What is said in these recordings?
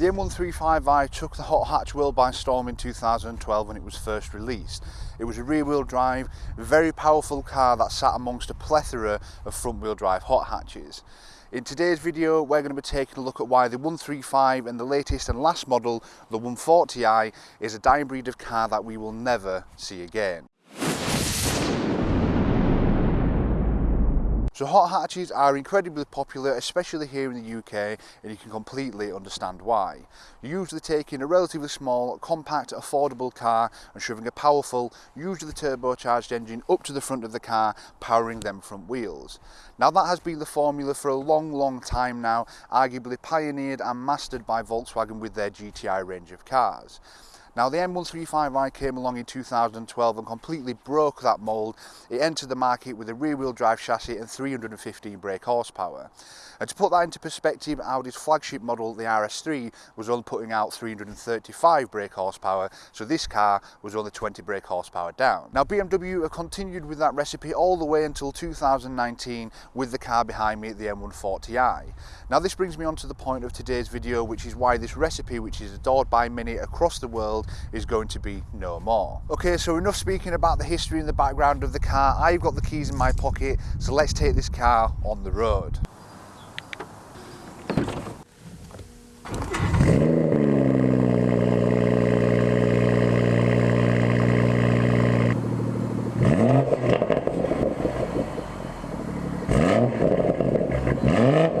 M135i took the hot hatch world by storm in 2012 when it was first released. It was a rear wheel drive, very powerful car that sat amongst a plethora of front wheel drive hot hatches. In today's video we're going to be taking a look at why the 135 and the latest and last model, the 140i, is a dying breed of car that we will never see again. So hot hatches are incredibly popular, especially here in the UK, and you can completely understand why. You're usually taking a relatively small, compact, affordable car and shoving a powerful, usually turbocharged engine up to the front of the car, powering them front wheels. Now that has been the formula for a long, long time now, arguably pioneered and mastered by Volkswagen with their GTI range of cars. Now the M135i came along in 2012 and completely broke that mould. It entered the market with a rear wheel drive chassis and 315 brake horsepower. And to put that into perspective, Audi's flagship model, the RS3, was only putting out 335 brake horsepower, so this car was only 20 brake horsepower down. Now BMW have continued with that recipe all the way until 2019 with the car behind me, the M140i. Now this brings me on to the point of today's video, which is why this recipe, which is adored by many across the world, is going to be no more. Okay, so enough speaking about the history and the background of the car. I've got the keys in my pocket, so let's take this car on the road. So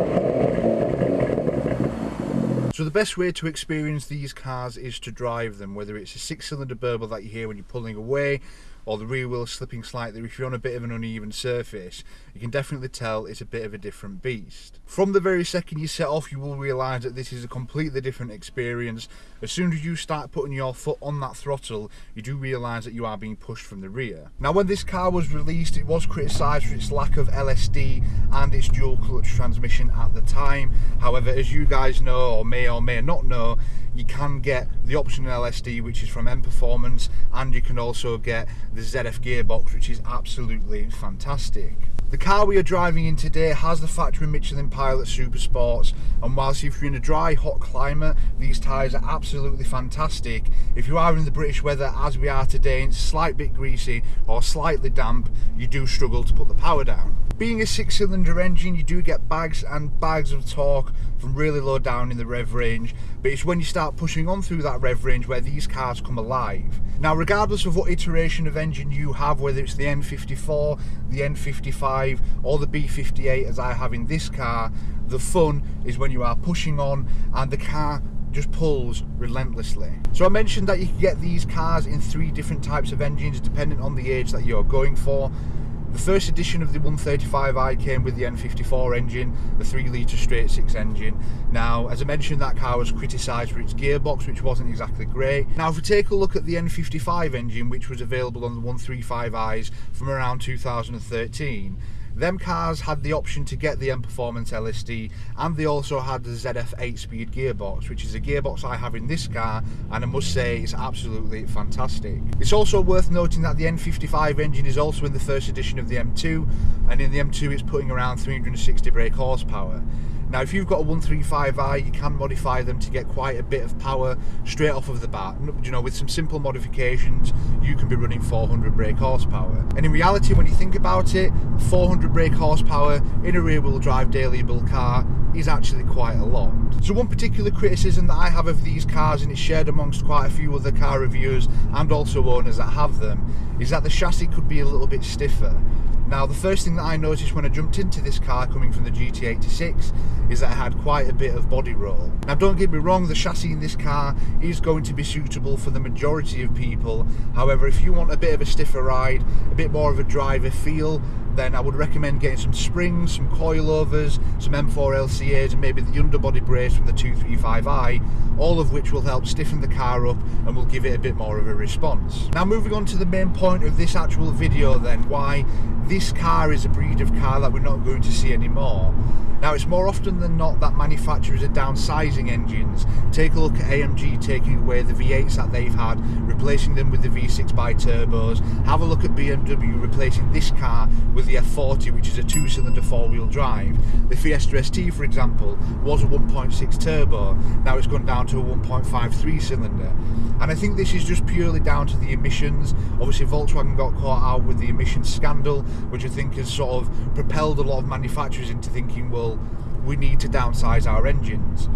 the best way to experience these cars is to drive them, whether it's a six-cylinder burble that you hear when you're pulling away, or the rear wheel slipping slightly if you're on a bit of an uneven surface. You can definitely tell it's a bit of a different beast. From the very second you set off you will realize that this is a completely different experience as soon as you start putting your foot on that throttle you do realize that you are being pushed from the rear now when this car was released it was criticized for its lack of LSD and its dual clutch transmission at the time however as you guys know or may or may not know you can get the optional LSD which is from M Performance and you can also get the ZF gearbox which is absolutely fantastic. The car we are driving in today has the factory Michelin Pilot Super Sports and whilst if you're in a dry hot climate these tyres are absolutely fantastic if you are in the British weather as we are today and it's a slight bit greasy or slightly damp you do struggle to put the power down. Being a six cylinder engine you do get bags and bags of torque from really low down in the rev range but it's when you start pushing on through that rev range where these cars come alive. Now regardless of what iteration of engine you have whether it's the N54, the N55 or the B58 as I have in this car, the fun is when you are pushing on and the car just pulls relentlessly. So I mentioned that you can get these cars in three different types of engines depending on the age that you're going for. The first edition of the 135i came with the N54 engine, the 3 litre straight 6 engine. Now, as I mentioned, that car was criticised for its gearbox, which wasn't exactly great. Now, if we take a look at the N55 engine, which was available on the 135i's from around 2013, them cars had the option to get the M Performance LSD and they also had the ZF 8-speed gearbox, which is a gearbox I have in this car and I must say it's absolutely fantastic. It's also worth noting that the N55 engine is also in the first edition of the M2 and in the M2 it's putting around 360 brake horsepower. Now if you've got a 135i you can modify them to get quite a bit of power straight off of the bat. You know with some simple modifications you can be running 400 brake horsepower. And in reality when you think about it 400 brake horsepower in a rear wheel drive daily build car is actually quite a lot. So one particular criticism that I have of these cars and it's shared amongst quite a few other car reviewers and also owners that have them is that the chassis could be a little bit stiffer. Now the first thing that I noticed when I jumped into this car coming from the GT86 is that it had quite a bit of body roll. Now don't get me wrong, the chassis in this car is going to be suitable for the majority of people. However, if you want a bit of a stiffer ride, a bit more of a driver feel, then I would recommend getting some springs, some coilovers, some M4 LCAs and maybe the underbody brace from the 235i, all of which will help stiffen the car up and will give it a bit more of a response. Now moving on to the main point of this actual video then, why this car is a breed of car that we're not going to see anymore Now, it's more often than not that manufacturers are downsizing engines. Take a look at AMG taking away the V8s that they've had, replacing them with the V6 bi-turbos. Have a look at BMW replacing this car with the F40, which is a two-cylinder four-wheel drive. The Fiesta ST, for example, was a 1.6 turbo. Now it's gone down to a 1.53 cylinder. And I think this is just purely down to the emissions. Obviously, Volkswagen got caught out with the emissions scandal, which I think has sort of propelled a lot of manufacturers into thinking, well, we need to downsize our engines.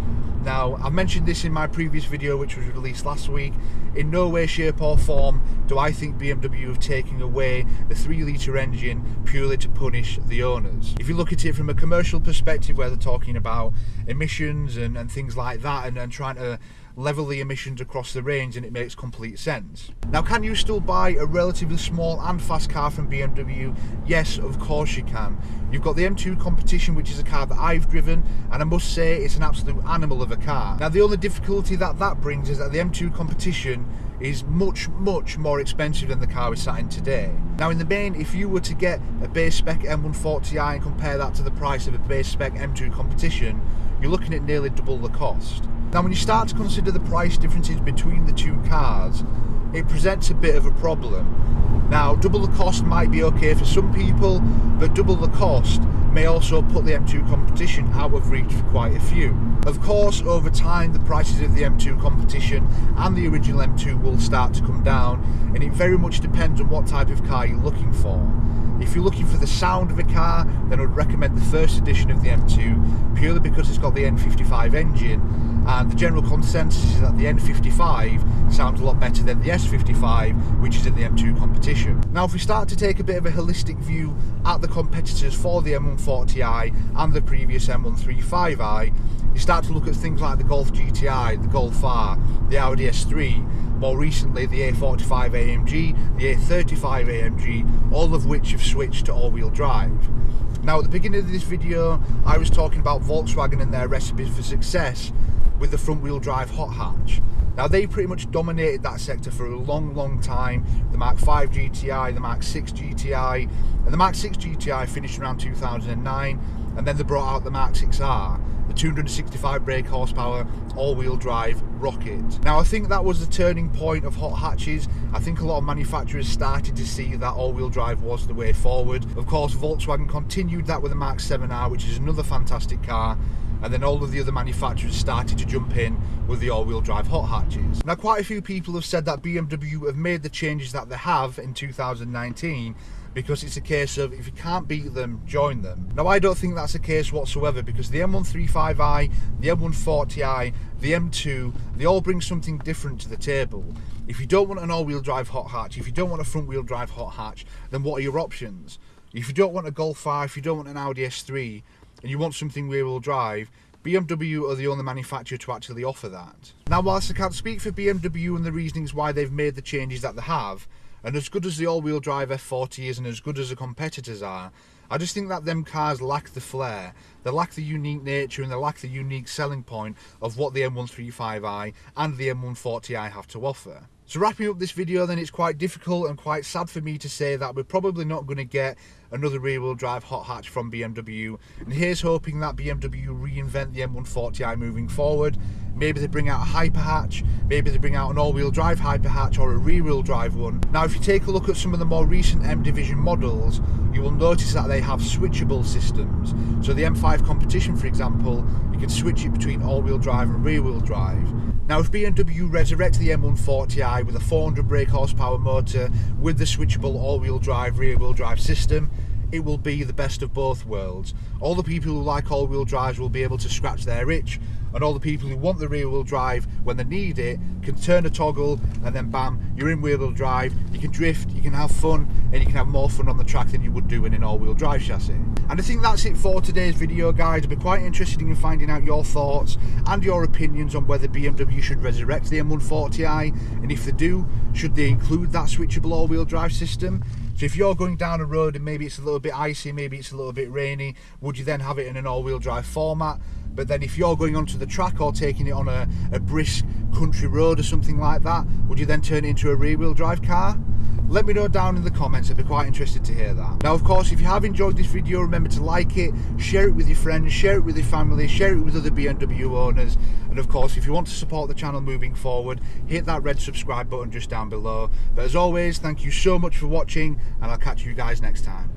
Now, I've mentioned this in my previous video, which was released last week. In no way, shape, or form do I think BMW have taken away the 3 litre engine purely to punish the owners. If you look at it from a commercial perspective, where they're talking about emissions and, and things like that, and, and trying to level the emissions across the range and it makes complete sense. Now can you still buy a relatively small and fast car from BMW? Yes, of course you can. You've got the M2 Competition which is a car that I've driven and I must say it's an absolute animal of a car. Now the only difficulty that that brings is that the M2 Competition is much, much more expensive than the car we're sat in today. Now in the main, if you were to get a base spec M140i and compare that to the price of a base spec M2 Competition, you're looking at nearly double the cost. Now when you start to consider the price differences between the two cars, it presents a bit of a problem. Now double the cost might be okay for some people, but double the cost may also put the M2 competition out of reach for quite a few. Of course, over time, the prices of the M2 competition and the original M2 will start to come down, and it very much depends on what type of car you're looking for. If you're looking for the sound of a car, then I would recommend the first edition of the M2, purely because it's got the N55 engine, and the general consensus is that the N55 sounds a lot better than the S55 which is in the M2 competition. Now if we start to take a bit of a holistic view at the competitors for the M140i and the previous M135i you start to look at things like the Golf GTI, the Golf R, the Audi S3 more recently the A45 AMG, the A35 AMG all of which have switched to all-wheel drive. Now at the beginning of this video I was talking about Volkswagen and their recipes for success with the front wheel drive hot hatch. Now they pretty much dominated that sector for a long, long time. The Mark 5 GTI, the Mark 6 GTI, and the Mark 6 GTI finished around 2009, and then they brought out the Mark 6R, the 265 brake horsepower, all-wheel drive rocket. Now I think that was the turning point of hot hatches. I think a lot of manufacturers started to see that all-wheel drive was the way forward. Of course, Volkswagen continued that with the Mark 7R, which is another fantastic car, and then all of the other manufacturers started to jump in with the all-wheel drive hot hatches. Now quite a few people have said that BMW have made the changes that they have in 2019 because it's a case of if you can't beat them, join them. Now I don't think that's the case whatsoever because the M135i, the M140i, the M2, they all bring something different to the table. If you don't want an all-wheel drive hot hatch, if you don't want a front-wheel drive hot hatch, then what are your options? If you don't want a Golf R, if you don't want an Audi S3, and you want something rear-wheel drive, BMW are the only manufacturer to actually offer that. Now whilst I can't speak for BMW and the reasonings why they've made the changes that they have, and as good as the all-wheel drive F40 is and as good as the competitors are, I just think that them cars lack the flair, they lack the unique nature and they lack the unique selling point of what the M135i and the M140i have to offer. So wrapping up this video then it's quite difficult and quite sad for me to say that we're probably not going to get another rear wheel drive hot hatch from BMW and here's hoping that BMW reinvent the M140i moving forward. Maybe they bring out a hyper hatch maybe they bring out an all-wheel drive hyper hatch or a rear wheel drive one. Now if you take a look at some of the more recent M division models you will notice that they have switchable systems. So the M5 competition for example you can switch it between all-wheel drive and rear wheel drive now if BMW resurrect the M140i with a 400 brake horsepower motor with the switchable all-wheel drive rear wheel drive system it will be the best of both worlds. All the people who like all-wheel drives will be able to scratch their itch and all the people who want the rear-wheel drive when they need it can turn a toggle and then bam, you're in rear-wheel drive, you can drift, you can have fun and you can have more fun on the track than you would do in an all-wheel drive chassis. And I think that's it for today's video guys. I'd be quite interested in finding out your thoughts and your opinions on whether BMW should resurrect the M140i and if they do, should they include that switchable all-wheel drive system? So if you're going down a road and maybe it's a little bit icy, maybe it's a little bit rainy, would you then have it in an all-wheel drive format? But then if you're going onto the track or taking it on a, a brisk country road or something like that, would you then turn it into a rear-wheel drive car? Let me know down in the comments. I'd be quite interested to hear that. Now, of course, if you have enjoyed this video, remember to like it, share it with your friends, share it with your family, share it with other BMW owners. And of course, if you want to support the channel moving forward, hit that red subscribe button just down below. But as always, thank you so much for watching, and I'll catch you guys next time.